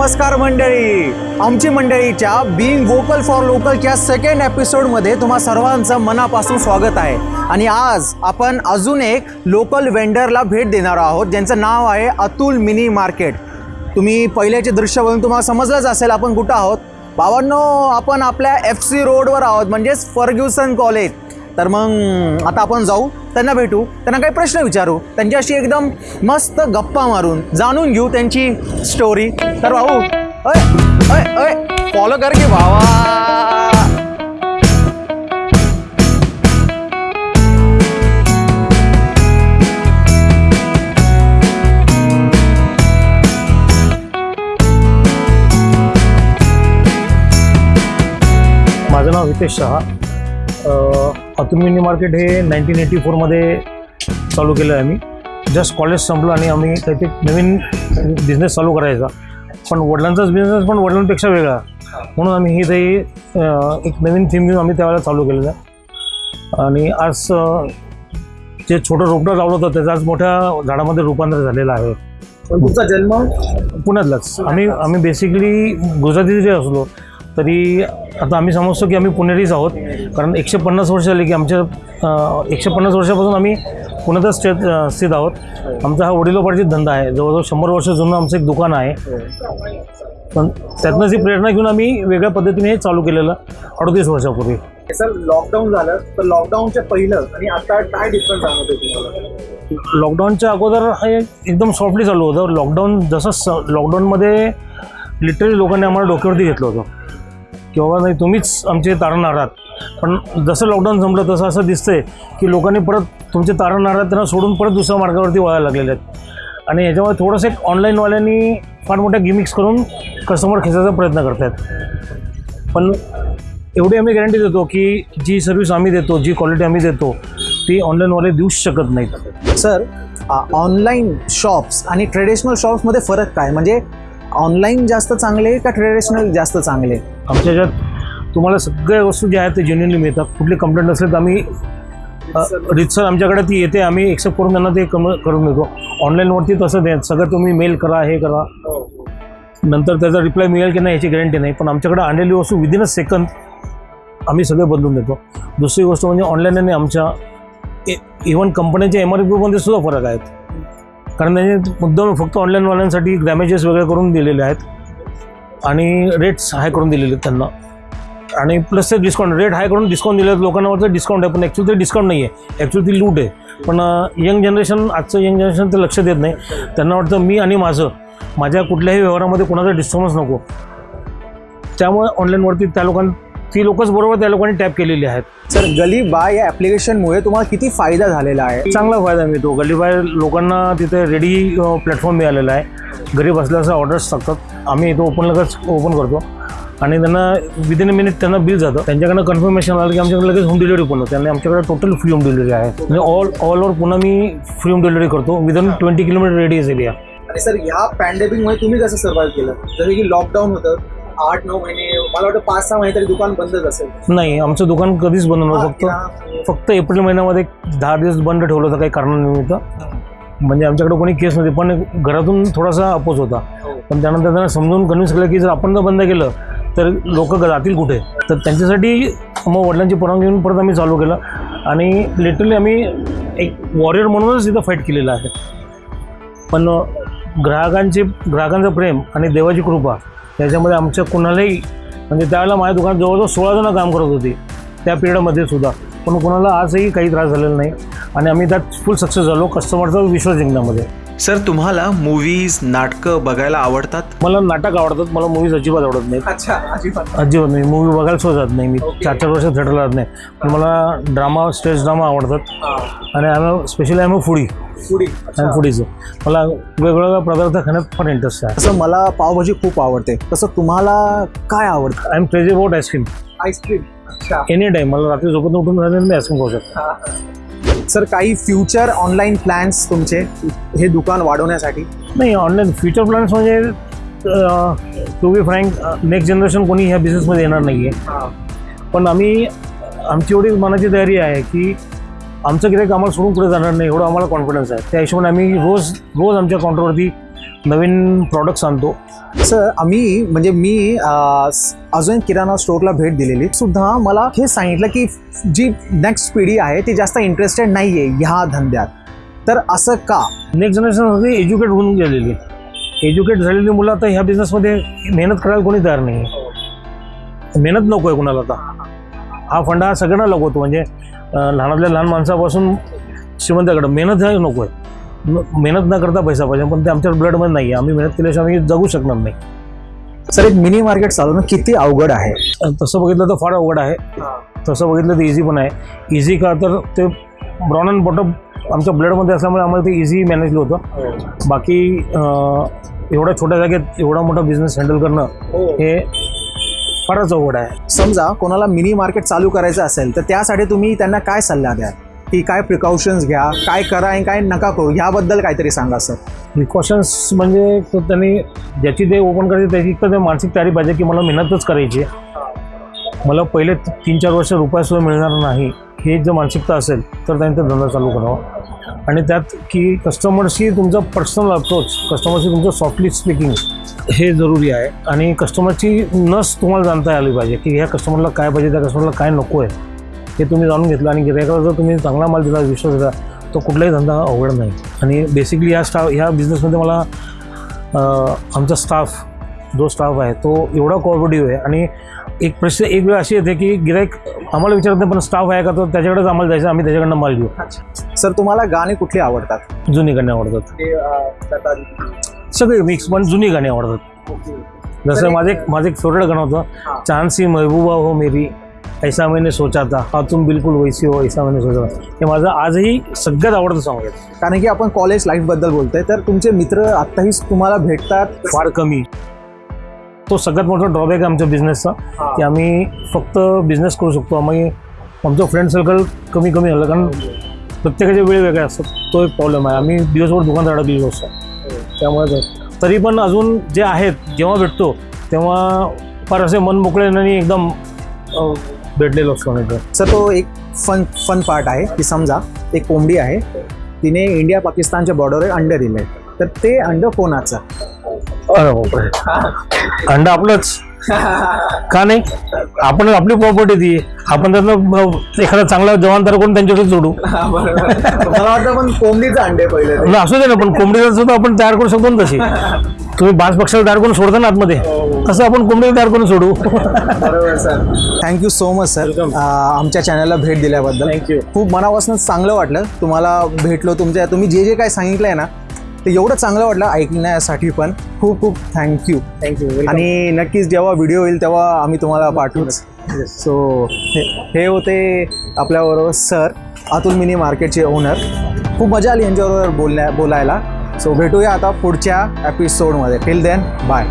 नमस्कार मंडळी. आमची मंडळीच्या बिईंग वोकल फॉर लोकलच्या सेकंड एपिसोडमध्ये तुम्हा सर्वांचं मनापासून स्वागत आहे. आणि आज आपण अजून एक लोकल वेंडरला भेट देणार आहोत ज्यांचं नाव आहे अतुल मिनी मार्केट. तुम्ही पहिल्याचे दृश्य बघून तुम्हाला समजलंच असेल आपण कुठं आहोत. भावांनो आपण आपल्या एफ सी रोडवर आहोत म्हणजेच फर्ग्युसन कॉलेज. तर मग आता आपण जाऊ. त्यांना भेटू त्यांना काही प्रश्न विचारू त्यांच्याशी एकदम मस्त गप्पा मारून जाणून घेऊ त्यांची स्टोरी तर भाऊ अय अय अय फॉलो कर की भावा. माझं नाव हितेश शहा. अतुल मिनी मार्केट हे नाईन्टीन एटी फोरमध्ये चालू केलं आहे आम्ही. जस्ट कॉलेज संपलं आणि आम्ही काहीतरी नवीन बिझनेस चालू करायचा. पण वडिलांचाच बिझनेस पण वडिलांपेक्षा वेगळा. म्हणून आम्ही ही अं, एक नवीन थीम घेऊन आम्ही त्यावेळेला चालू केलेलं. आहे आणि आज जे छोटं रोपटं लावलं होतं त्याचं आज मोठ्या झाडामध्ये रूपांतर झालेलं आहे. तुमचा जन्म? पुण्यातलाच. आम्ही आम्ही बेसिकली गुजराती जरी असलो. तरी आता आम्ही समजतो की आम्ही पुणेरीच आहोत. कारण एकशे पन्नास वर्ष झाली की आमच्या एकशे पन्नास वर्षापासून आम्ही पुण्यातच स्थित स्थित आहोत. आमचा हा वडिलोपार्जित धंदा आहे. जवळजवळ शंभर वर्ष जुनं आमचं एक दुकान आहे. पण त्यातनंच ही प्रेरणा घेऊन आम्ही वेगळ्या पद्धतीने हे चालू केलेलं अडतीस वर्षापूर्वी. सर लॉकडाऊन झालं तर लॉकडाऊनच्या पहिलं आणि आता काय डिफरन्स तुम्हाला? लॉकडाऊनच्या अगोदर हे एकदम सॉफ्टली चालू होतं. लॉकडाऊन जसं स लॉकडाऊनमध्ये लिटरली लोकांनी आम्हाला डोक्यावरती घेतलं होतं. की बाबा नाही तुम्हीच आमचे तारणहार आहात. पण जसं लॉकडाऊन संपलं तसं असं दिसतंय की लोकांनी परत तुमचे तारणहार आहात त्यांना सोडून परत दुसऱ्या मार्गावरती वळायला लागलेले आहेत. आणि याच्यामुळे थोडंसं एक ऑनलाईनवाल्यांनी फार मोठ्या गिमिक्स करून कस्टमर खेचायचा प्रयत्न करत आहेत पण एवढी आम्ही गॅरंटी देतो की जी सर्व्हिस आम्ही देतो जी क्वालिटी आम्ही देतो ती ऑनलाईनवाले देऊच शकत नाहीत. सर ऑनलाईन शॉप्स आणि ट्रेडिशनल शॉप्समध्ये फरक काय? म्हणजे ऑनलाईन जास्त चांगले का ट्रेडिशनल जास्त चांगले आमच्या ह्याच्यात तुम्हाला सगळ्या वस्तू ज्या आहेत ते जेन्युनली मिळतात. कुठली कंप्लेंट असेल तर आम्ही रितसर आमच्याकडे ती येते आम्ही एक्सेप्ट करून त्यांना ते कम करून देतो. ऑनलाईनवरती तसं नाही सगळं तुम्ही मेल करा हे करा. नंतर त्याचा रिप्लाय मिळेल की नाही याची गॅरंटी नाही. पण आमच्याकडे आणलेली वस्तू विदिन अ सेकंद आम्ही सगळे बदलून देतो. दुसरी गोष्ट म्हणजे ऑनलाईन आणि आमच्या इव्हन कंपन्यांच्या एम आर पीमध्ये सुद्धा फरक आहेत. कारण त्यांनी मुद्दाम फक्त ऑनलाईनवाल्यांसाठी डॅमेजेस वगैरे करून दिलेले आहेत. आणि रेट्स हाय करून दिलेले आहेत त्यांना. आणि प्लस ते डिस्काउंट रेट हाय करून डिस्काउंट दिले आहेत. लोकांना वाटतं डिस्काउंट आहे पण ॲक्च्युली ते डिस्काउंट नाही आहे ॲक्च्युली ती लूट आहे. पण यंग जनरेशन आजचं यंग जनरेशन ते लक्ष देत नाही. त्यांना वाटतं मी आणि माझं माझ्या कुठल्याही व्यवहारामध्ये कोणाचा डिस्टर्बन्स नको. त्यामुळे ऑनलाईनवरती त्या लोकांना ती लोकच बरोबर त्या लोकांनी टॅप केलेली आहेत. सर गली बाय या ॲप्लिकेशनमुळे तुम्हाला किती फायदा झालेला आहे? चांगला फायदा मिळतो. गल्लीबाहेर लोकांना तिथे रेडी प्लॅटफॉर्म मिळालेला आहे. घरी बसल्याचा ऑर्डर्स टाकतात आम्ही इथं ओपन लगेच ओपन करतो. आणि त्यांना विदिन अ मिनिट त्यांना बिल जातं. त्यांच्याकडनं कन्फर्मेशन आलं की आमच्याकडे लगेच होम डिलिव्हरी पण होते आणि आमच्याकडे टोटल फ्री होम डिलिव्हरी आहे. म्हणजे ऑल ऑल ओव्हर पुन्हा मी फ्री होम डिलिव्हरी करतो. Within twenty kilometer radius area आणि सर ह्या पॅन्डेमिकमुळे तुम्ही कसं सर्व्हाइव्ह केलं? जसं की लॉकडाऊन होतं आठ नऊ महिने मला वाटतं पाच सहा महिने तरी दुकान बंदच असेल. नाही आमचं दुकान कधीच बंद नव्हतं फक्त. फक्त एप्रिल महिन्यामध्ये दहा दिवस बंद ठेवलं होतं काही कारणानिमित्त. म्हणजे आमच्याकडे कोणी केस नव्हती पण घरातून थोडासा अपोज होता. पण त्यानंतर त्यांना समजून कन्व्हिन्स केलं की जर आपण जर बंद केलं तर लोक जातील कुठे? तर त्यांच्यासाठी मग वडिलांची परवानगी घेऊन परत आम्ही चालू केलं. आणि लिटरली आम्ही एक वॉरियर म्हणूनच इथं फाईट केलेलं आहे. पण ग्राहकांची ग्राहकांचं प्रेम आणि देवाची कृपा त्याच्यामध्ये आमच्या कुणालाही म्हणजे त्यावेळेला माझ्या दुकानात जवळजवळ सोळा जणं काम करत होती. त्या पिरियडमध्ये सुद्धा. पण कुणाला आजही काही त्रास झालेला नाही. आणि आम्ही त्यात फुल सक्सेस झालो. कस्टमरचा विश्वास जिंकण्यामध्ये. सर तुम्हाला मूवीज नाटकं बघायला आवडतात? मला नाटक आवडतात मला मूवीज अजिबात आवडत नाहीत. अच्छा अजिबात अजिबात नाही. मूवी बघायला सुद्धा जात नाही. मी चार चार वर्ष थिएटरला जात नाही. पण मला ड्रामा स्टेज ड्रामा आवडतात. आणि आम्ही स्पेशली आम्ही फुडी आम्ही फुडीचं मला वेगवेगळ्या पदार्थ खाण्यात फार इंटरेस्ट आहे. तसं मला पावभाजी खूप आवडते. तसं तुम्हाला काय आवडतं? I am crazy about ice cream ice cream अच्छा. एनी टाईम मला रात्री झोपत उठून राहिले मी आईस्क्रीम खाऊ शकतो. सर काही फ्युचर ऑनलाईन प्लॅन्स तुमचे हे दुकान वाढवण्यासाठी? नाही ऑनलाईन फ्युचर प्लॅन्स म्हणजे to be frank next generation कोणी ह्या बिझनेसमध्ये येणार नाही आहे पण आम्ही आमची एवढी मनाची तयारी आहे की आमचं गिराईक आम्हाला सोडून पुढे जाणार नाही एवढं आम्हाला कॉन्फिडन्स आहे. त्या हिशोबाने आम्ही रोज रोज आमच्या काउंटरवरती नवीन प्रॉडक्ट्स आणतो. सर आम्ही म्हणजे मी अजून किराणा स्टोअरला भेट दिलेली. सुद्धा मला हे सांगितलं की जी नेक्स्ट पिढी आहे ती जास्त इंटरेस्टेड नाही आहे ह्या धंद्यात. तर असं का? नेक्स्ट जनरेशन होती एज्युकेट होऊन गेलेली. एज्युकेट झालेली मुलं आता ह्या बिझनेसमध्ये मेहनत करायला कोणी तयार नाही आहे मेहनत नको आहे कुणाला आता. हा फंडा हा सगळ्यांना लागतो म्हणजे लहानातल्या लहान माणसापासून श्रीमंताकडं. मेहनत हा नको आहे. मेहनत न करता पैसा पाहिजे पण ते आमच्या ब्लडमध्ये नाही आहे आम्ही मेहनत केल्याशिवाय आम्ही जगू शकणार नाही. सर एक मिनी मार्केट चालवणं किती अवघड आहे? तसं बघितलं तर फार अवघड आहे. तसं बघितलं तर इझी पण आहे. इझी का तर ते ब्राऊन अँड बॉटम आमच्या ब्लडमध्ये असल्यामुळे आम्हाला ते इझी मॅनेज होतं. बाकी अं, एवढ्या छोट्या जागेत एवढा मोठा बिझनेस हँडल करणं हे. फारच अवघड आहे. समजा कोणाला मिनी मार्केट चालू करायचं असेल तर त्यासाठी तुम्ही त्यांना काय सल्ला द्याल? की काय प्रिकॉशन्स घ्या काय करा आणि काय नका करू ह्याबद्दल काहीतरी सांगा सर प्रिकॉशन्स म्हणजे त्यांनी ज्याची ते ओपन करायची त्याची तर ते मानसिक तयारी पाहिजे की मला मेहनतच करायची आहे. मला पहिले तीन चार वर्ष रुपयासुद्धा मिळणार नाही हे जर मानसिकता असेल तर त्यांनी ते धंदा चालू करावा. आणि त्यात की कस्टमरशी तुमचा पर्सनल अप्रोच कस्टमरशी तुमचं सॉफ्टली स्पीकिंग हे जरुरी आहे. आणि कस्टमरची नस तुम्हाला जाणता आली पाहिजे की ह्या कस्टमरला काय पाहिजे त्या कस्टमरला काय नको आहे. हे तुम्ही जाणून घेतलं आणि गिरायकाला जर तुम्ही चांगला माल दिला विश्वास दिला तो कुठलाही धंदा अवघड नाही. आणि बेसिकली ह्या स्टाफ ह्या बिझनेसमध्ये मला आमचा स्टाफ जो स्टाफ आहे तो एवढा कोऑपरेटिव्ह आहे. आणि एक प्रश्न एक वेळ अशी येते की गिरायक आम्हाला विचारत नाही पण स्टाफ आहे का तर त्याच्याकडेच आम्हाला जायचं आम्ही त्याच्याकडनं माल घेऊ. सर तुम्हाला गाणी कुठली आवडतात? जुनी गाणी आवडतात. सगळे मिक्स पण जुनी गाणी आवडतात. जसं माझं एक माझं एक फेवरेट गाणं होतं. चांदसी महबूबा हो मेरी. ऐसा मैंने सोचा था। हा तुम बिलकुल वैसी हो ऐसा मैंने सोचा था। हे माझं आजही सगळ्यात आवडतं सॉंग आहे. कारण की आपण कॉलेज लाईफबद्दल बोलतोय तर तुमचे मित्र आत्ताही तुम्हाला भेटतात. फार कमी. तो सगळ्यात मोठा ड्रॉबॅक आहे आमच्या बिझनेसचा की आम्ही फक्त बिझनेस करू शकतो. आम्ही आमचं फ्रेंड सर्कल कमी कमी झालं कारण प्रत्येकाचे वेळ वेगळे असतात. तो एक प्रॉब्लेम आहे. आम्ही दिवसभर दुकानात अडकलेलो असतो त्यामुळे तरी पण अजून जे आहेत जेव्हा भेटतो तेव्हा फार असे मन मोकळे आणि एकदम भेटलेलो असतो नाही तर सर तो एक फन फन पार्ट आहे की समजा एक कोंबडी आहे तिने इंडिया पाकिस्तानच्या बॉर्डरवर अंडे दिले. तर ते अंड कोणाचं? अंडा आपलंच. का नाही? आपण आपली प्रॉपर्टी ती आपण त्यातलं अं, एखादा चांगला जवान तर कोण त्यांच्याकडे जोडू मला वाटतं पण कोंबडीचं अंडे पहिले ते. असू दे ना पण कोंबडीला सुद्धा आपण तयार करू शकतो ना तशी. तुम्ही बाज पक्षाला तयार करून सोडता ना आतमध्ये. तसं आपण कोंबडीला तयार करून सोडू. बरोबर sir. Thank you so much sir आमच्या चॅनलला भेट दिल्याबद्दल. थँक्यू खूप मनापासून चांगलं वाटलं. तुम्हाला भेटलो तुमच्या तुम्ही जे जे काही सांगितलं आहे ना ते एवढं चांगलं वाटलं ऐकण्यासाठी पण. खूप खूप थँक्यू थँक्यू आणि नक्कीच जेव्हा व्हिडिओ येईल तेव्हा आम्ही तुम्हाला पाठवूच. सो हे हे होते आपल्याबरोबर सर अतुल मिनी मार्केटचे ओनर खूप मजा आली यांच्याबरोबर बोलण्या बोलायला. सो भेटूया आता पुढच्या एपिसोडमध्ये टिल देन बाय